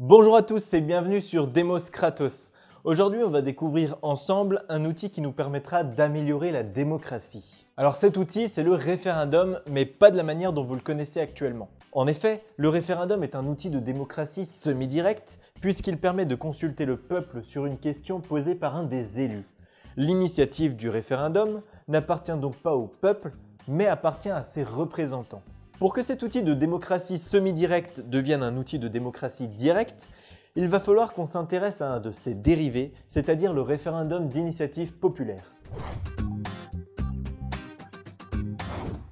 Bonjour à tous et bienvenue sur Demos Kratos. Aujourd'hui, on va découvrir ensemble un outil qui nous permettra d'améliorer la démocratie. Alors cet outil, c'est le référendum, mais pas de la manière dont vous le connaissez actuellement. En effet, le référendum est un outil de démocratie semi-directe puisqu'il permet de consulter le peuple sur une question posée par un des élus. L'initiative du référendum n'appartient donc pas au peuple, mais appartient à ses représentants. Pour que cet outil de démocratie semi-directe devienne un outil de démocratie directe, il va falloir qu'on s'intéresse à un de ses dérivés, c'est-à-dire le référendum d'initiative populaire.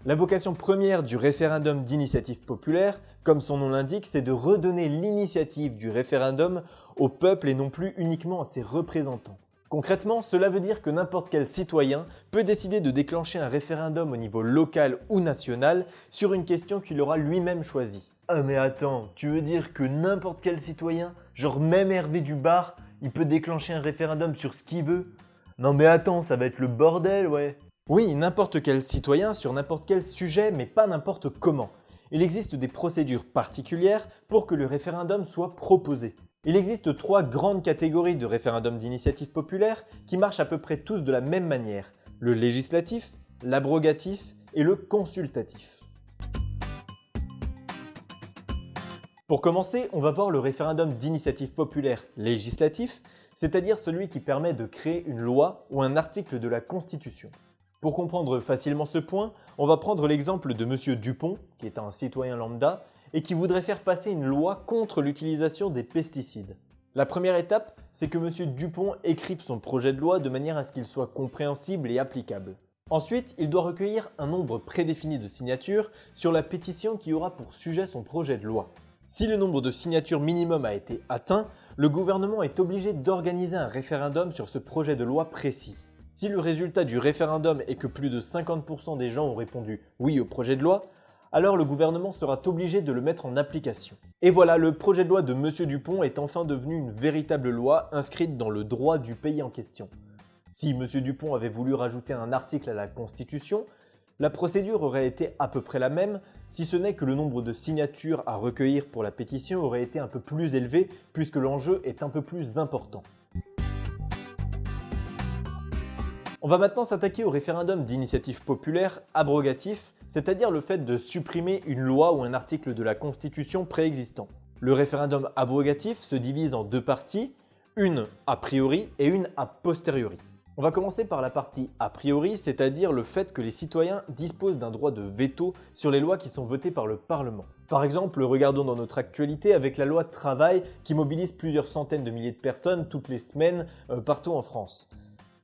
La vocation première du référendum d'initiative populaire, comme son nom l'indique, c'est de redonner l'initiative du référendum au peuple et non plus uniquement à ses représentants. Concrètement, cela veut dire que n'importe quel citoyen peut décider de déclencher un référendum au niveau local ou national sur une question qu'il aura lui-même choisie. Ah mais attends, tu veux dire que n'importe quel citoyen, genre même Hervé du bar, il peut déclencher un référendum sur ce qu'il veut? Non mais attends, ça va être le bordel, ouais Oui, n'importe quel citoyen sur n'importe quel sujet, mais pas n'importe comment. Il existe des procédures particulières pour que le référendum soit proposé. Il existe trois grandes catégories de référendums d'initiative populaire qui marchent à peu près tous de la même manière. Le législatif, l'abrogatif et le consultatif. Pour commencer, on va voir le référendum d'initiative populaire législatif, c'est-à-dire celui qui permet de créer une loi ou un article de la Constitution. Pour comprendre facilement ce point, on va prendre l'exemple de M. Dupont, qui est un citoyen lambda, et qui voudrait faire passer une loi contre l'utilisation des pesticides. La première étape, c'est que M. Dupont écrive son projet de loi de manière à ce qu'il soit compréhensible et applicable. Ensuite, il doit recueillir un nombre prédéfini de signatures sur la pétition qui aura pour sujet son projet de loi. Si le nombre de signatures minimum a été atteint, le gouvernement est obligé d'organiser un référendum sur ce projet de loi précis. Si le résultat du référendum est que plus de 50% des gens ont répondu oui au projet de loi, alors le gouvernement sera obligé de le mettre en application. Et voilà, le projet de loi de M. Dupont est enfin devenu une véritable loi inscrite dans le droit du pays en question. Si M. Dupont avait voulu rajouter un article à la Constitution, la procédure aurait été à peu près la même, si ce n'est que le nombre de signatures à recueillir pour la pétition aurait été un peu plus élevé puisque l'enjeu est un peu plus important. On va maintenant s'attaquer au référendum d'initiative populaire abrogatif c'est-à-dire le fait de supprimer une loi ou un article de la Constitution préexistant. Le référendum abrogatif se divise en deux parties, une a priori et une a posteriori. On va commencer par la partie a priori, c'est-à-dire le fait que les citoyens disposent d'un droit de veto sur les lois qui sont votées par le Parlement. Par exemple, regardons dans notre actualité avec la loi travail qui mobilise plusieurs centaines de milliers de personnes toutes les semaines euh, partout en France.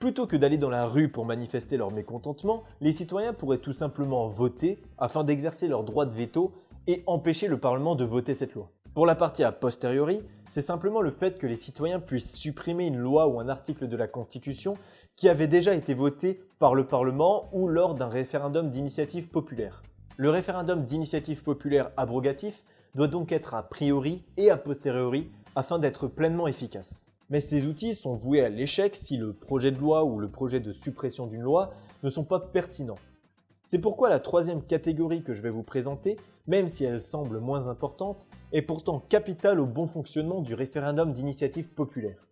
Plutôt que d'aller dans la rue pour manifester leur mécontentement, les citoyens pourraient tout simplement voter afin d'exercer leur droit de veto et empêcher le Parlement de voter cette loi. Pour la partie a posteriori, c'est simplement le fait que les citoyens puissent supprimer une loi ou un article de la Constitution qui avait déjà été voté par le Parlement ou lors d'un référendum d'initiative populaire. Le référendum d'initiative populaire abrogatif doit donc être a priori et a posteriori afin d'être pleinement efficace. Mais ces outils sont voués à l'échec si le projet de loi ou le projet de suppression d'une loi ne sont pas pertinents. C'est pourquoi la troisième catégorie que je vais vous présenter, même si elle semble moins importante, est pourtant capitale au bon fonctionnement du référendum d'initiative populaire.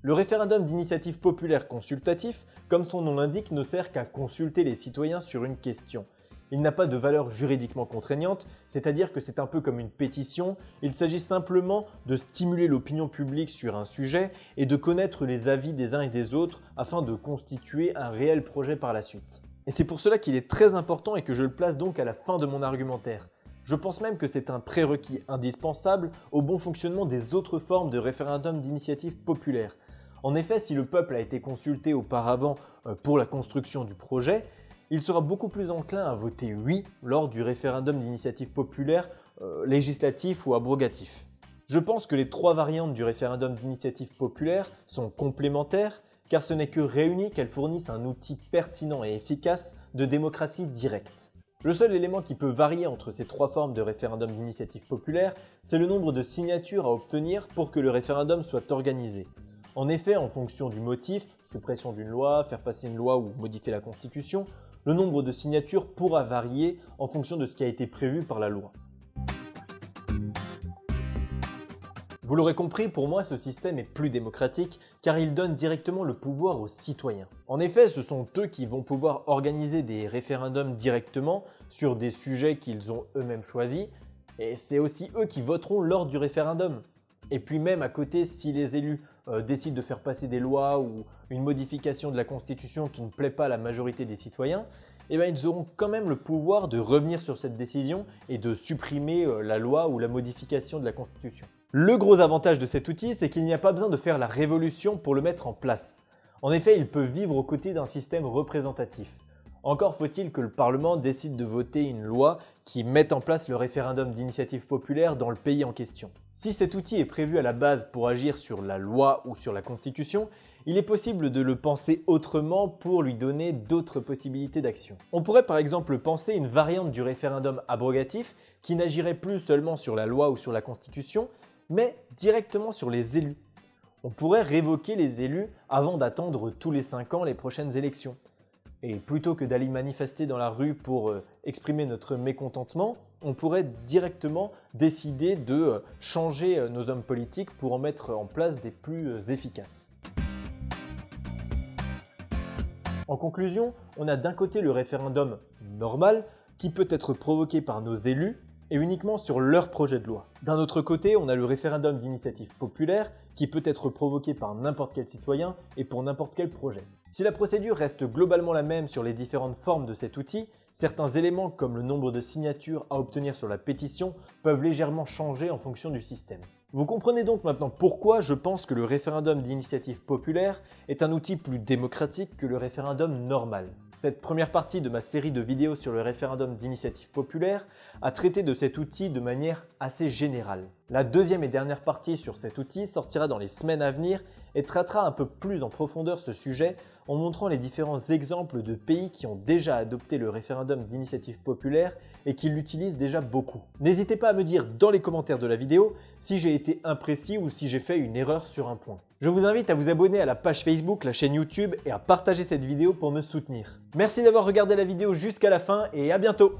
Le référendum d'initiative populaire consultatif, comme son nom l'indique, ne sert qu'à consulter les citoyens sur une question, il n'a pas de valeur juridiquement contraignante, c'est-à-dire que c'est un peu comme une pétition, il s'agit simplement de stimuler l'opinion publique sur un sujet et de connaître les avis des uns et des autres afin de constituer un réel projet par la suite. Et c'est pour cela qu'il est très important et que je le place donc à la fin de mon argumentaire. Je pense même que c'est un prérequis indispensable au bon fonctionnement des autres formes de référendum d'initiative populaire. En effet, si le peuple a été consulté auparavant euh, pour la construction du projet, il sera beaucoup plus enclin à voter oui lors du référendum d'initiative populaire euh, législatif ou abrogatif. Je pense que les trois variantes du référendum d'initiative populaire sont complémentaires car ce n'est que réunies qu'elles fournissent un outil pertinent et efficace de démocratie directe. Le seul élément qui peut varier entre ces trois formes de référendum d'initiative populaire, c'est le nombre de signatures à obtenir pour que le référendum soit organisé. En effet, en fonction du motif, suppression d'une loi, faire passer une loi ou modifier la constitution, le nombre de signatures pourra varier en fonction de ce qui a été prévu par la loi. Vous l'aurez compris, pour moi ce système est plus démocratique car il donne directement le pouvoir aux citoyens. En effet, ce sont eux qui vont pouvoir organiser des référendums directement sur des sujets qu'ils ont eux-mêmes choisis et c'est aussi eux qui voteront lors du référendum. Et puis même à côté, si les élus euh, décident de faire passer des lois ou une modification de la Constitution qui ne plaît pas à la majorité des citoyens, eh bien, ils auront quand même le pouvoir de revenir sur cette décision et de supprimer euh, la loi ou la modification de la Constitution. Le gros avantage de cet outil, c'est qu'il n'y a pas besoin de faire la révolution pour le mettre en place. En effet, il peut vivre aux côtés d'un système représentatif. Encore faut-il que le Parlement décide de voter une loi qui mette en place le référendum d'initiative populaire dans le pays en question. Si cet outil est prévu à la base pour agir sur la loi ou sur la Constitution, il est possible de le penser autrement pour lui donner d'autres possibilités d'action. On pourrait par exemple penser une variante du référendum abrogatif qui n'agirait plus seulement sur la loi ou sur la Constitution, mais directement sur les élus. On pourrait révoquer les élus avant d'attendre tous les 5 ans les prochaines élections. Et plutôt que d'aller manifester dans la rue pour euh, exprimer notre mécontentement, on pourrait directement décider de euh, changer euh, nos hommes politiques pour en mettre en place des plus efficaces. En conclusion, on a d'un côté le référendum normal qui peut être provoqué par nos élus et uniquement sur leur projet de loi. D'un autre côté, on a le référendum d'initiative populaire qui peut être provoqué par n'importe quel citoyen et pour n'importe quel projet. Si la procédure reste globalement la même sur les différentes formes de cet outil, certains éléments comme le nombre de signatures à obtenir sur la pétition peuvent légèrement changer en fonction du système. Vous comprenez donc maintenant pourquoi je pense que le référendum d'initiative populaire est un outil plus démocratique que le référendum normal. Cette première partie de ma série de vidéos sur le référendum d'initiative populaire a traité de cet outil de manière assez générale. La deuxième et dernière partie sur cet outil sortira dans les semaines à venir et traitera un peu plus en profondeur ce sujet en montrant les différents exemples de pays qui ont déjà adopté le référendum d'initiative populaire et qui l'utilisent déjà beaucoup. N'hésitez pas à me dire dans les commentaires de la vidéo si j'ai été imprécis ou si j'ai fait une erreur sur un point. Je vous invite à vous abonner à la page Facebook, la chaîne YouTube et à partager cette vidéo pour me soutenir. Merci d'avoir regardé la vidéo jusqu'à la fin et à bientôt